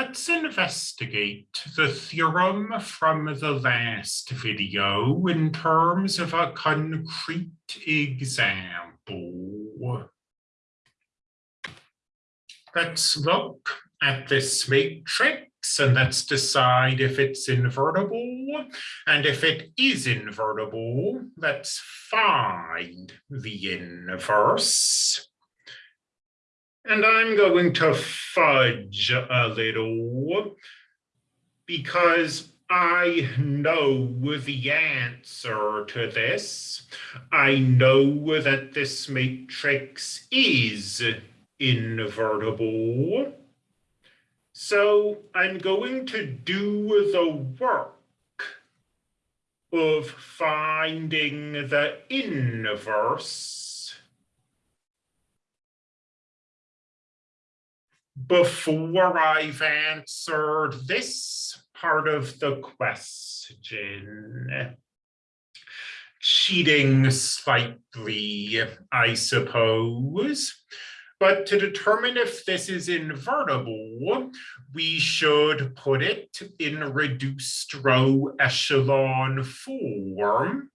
let's investigate the theorem from the last video in terms of a concrete example. Let's look at this matrix and let's decide if it's invertible. And if it is invertible, let's find the inverse. And I'm going to fudge a little because I know the answer to this. I know that this matrix is invertible. So I'm going to do the work of finding the inverse before I've answered this part of the question. Cheating slightly, I suppose. But to determine if this is invertible, we should put it in reduced row echelon form.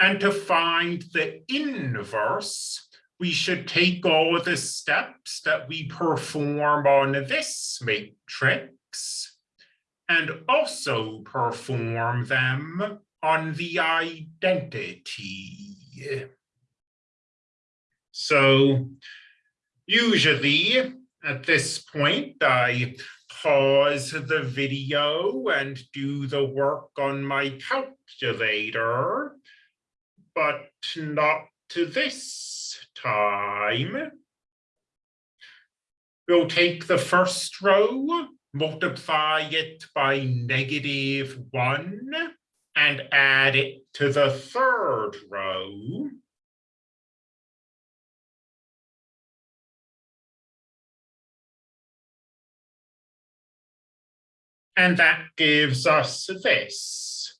And to find the inverse, we should take all of the steps that we perform on this matrix and also perform them on the identity. So Usually at this point, I pause the video and do the work on my calculator, but not to this time. We'll take the first row, multiply it by negative one, and add it to the third row. And that gives us this.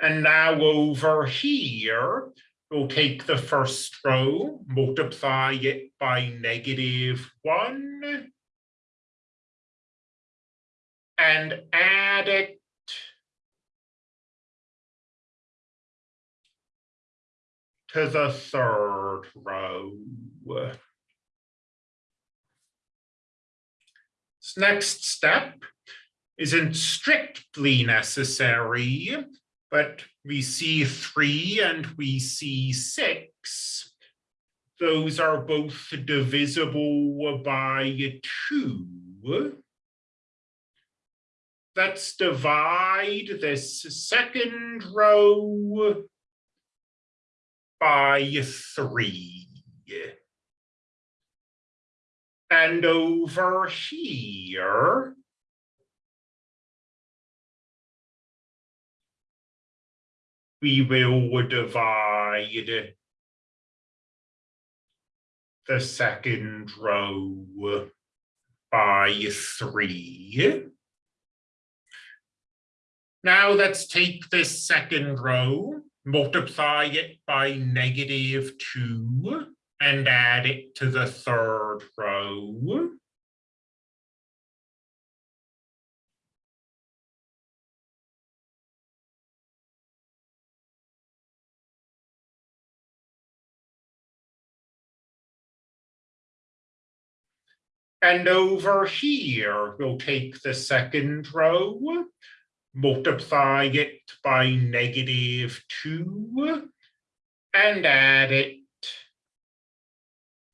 And now over here, we'll take the first row, multiply it by negative one, and add it to the third row. This Next step, isn't strictly necessary, but we see three and we see six. Those are both divisible by two. Let's divide this second row by three. And over here, we will divide the second row by three. Now let's take this second row, multiply it by negative two, and add it to the third row. And over here, we'll take the second row, multiply it by negative two, and add it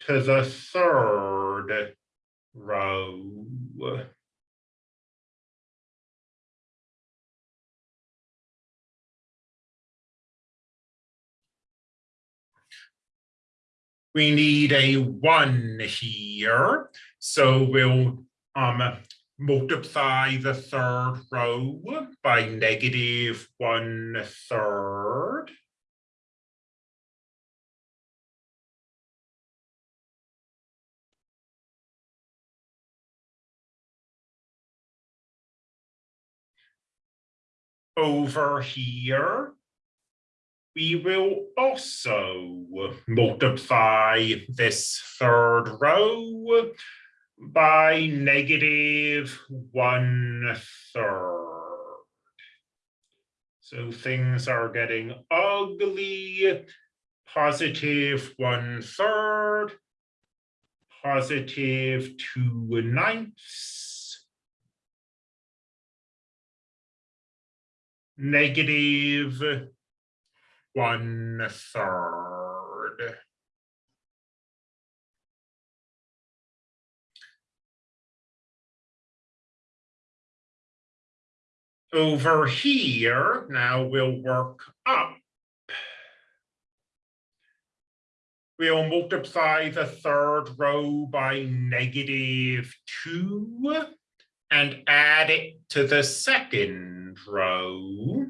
to the third row. We need a one here. So we'll um, multiply the third row by negative one third. Over here, we will also multiply this third row by negative one third. So things are getting ugly. Positive one third, positive two ninths, negative one third. Over here, now we'll work up. We'll multiply the third row by negative two and add it to the second row.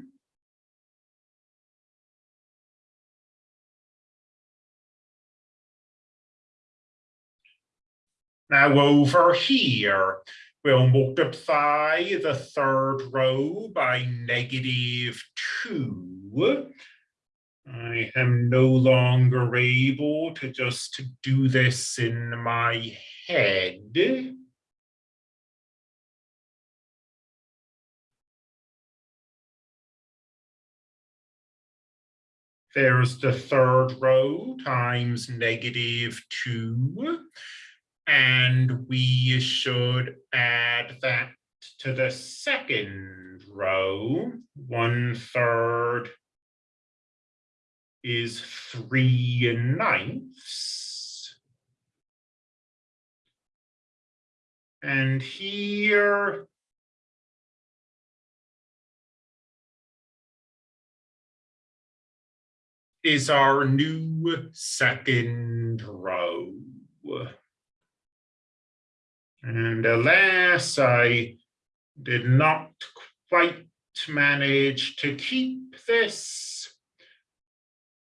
Now over here, we'll multiply the third row by negative two. I am no longer able to just do this in my head. There's the third row times negative two. And we should add that to the second row, one third is three ninths. And here is our new second row. And alas, I did not quite manage to keep this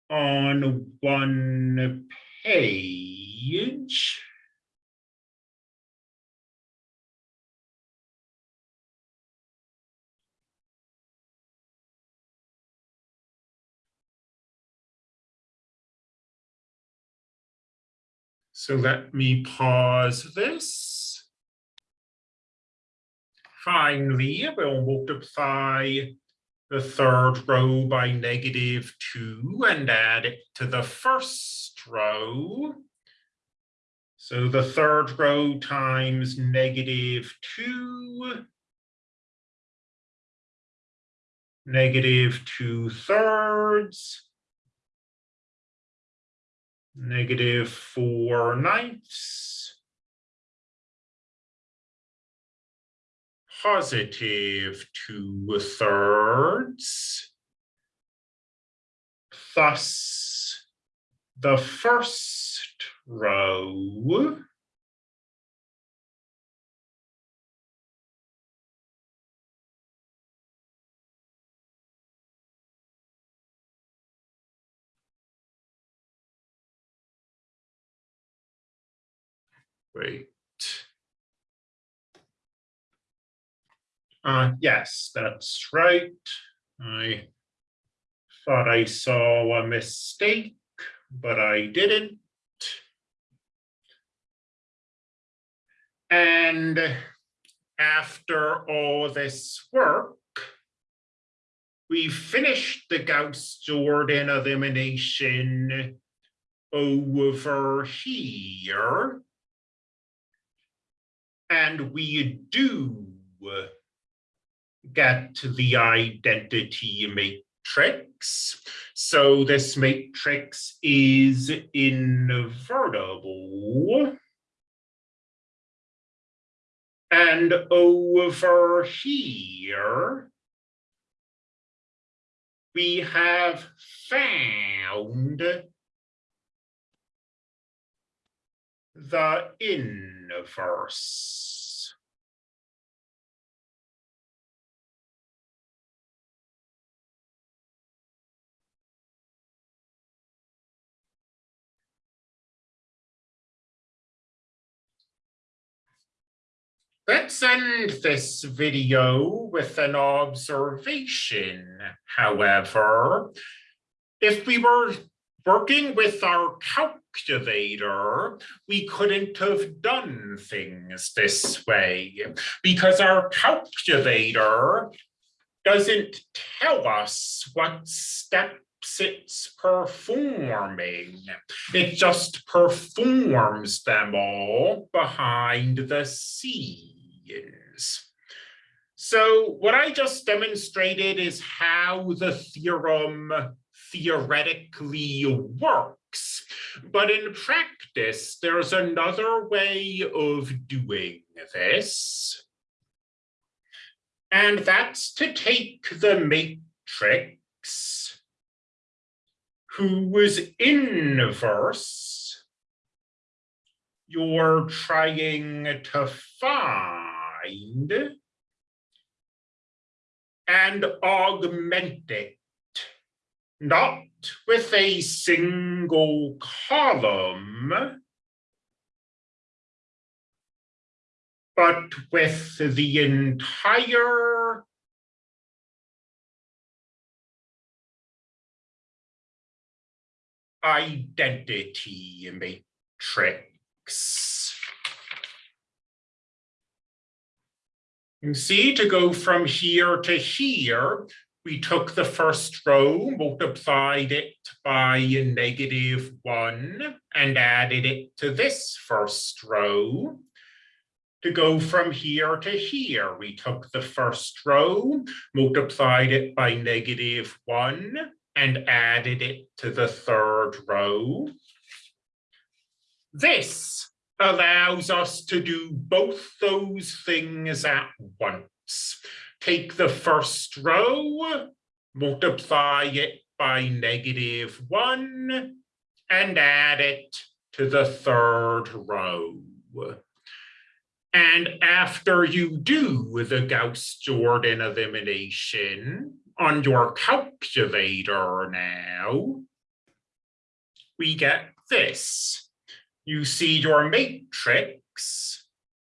on one page. So let me pause this. Finally, we'll multiply the third row by negative two and add it to the first row. So the third row times negative two, negative two thirds, negative four ninths, positive two thirds. Thus, the first row Wait. Uh, yes, that's right. I thought I saw a mistake, but I didn't. And after all this work, we finished the Gauss-Jordan elimination over here. And we do get the identity matrix. So this matrix is invertible. And over here, we have found the inverse. Let's end this video with an observation, however. If we were working with our calc calculator, we couldn't have done things this way because our calculator doesn't tell us what steps it's performing. It just performs them all behind the scenes. So what I just demonstrated is how the theorem theoretically works. But in practice, there's another way of doing this. And that's to take the matrix whose inverse you're trying to find and augment it, not with a single column, but with the entire identity matrix. You see, to go from here to here, we took the first row, multiplied it by negative one, and added it to this first row. To go from here to here, we took the first row, multiplied it by negative one, and added it to the third row. This allows us to do both those things at once. Take the first row, multiply it by negative one, and add it to the third row. And after you do the Gauss-Jordan elimination on your calculator now, we get this you see your matrix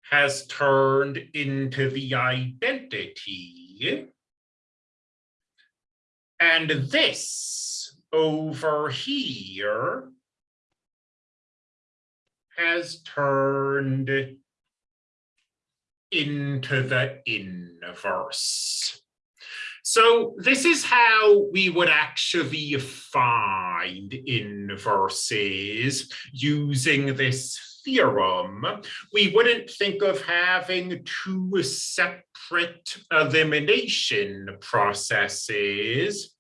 has turned into the identity. And this over here has turned into the inverse. So this is how we would actually find inverses using this theorem. We wouldn't think of having two separate elimination processes.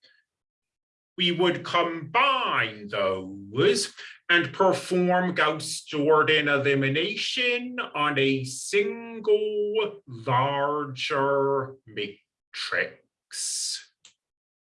We would combine those and perform Gauss-Jordan elimination on a single larger matrix. Thanks.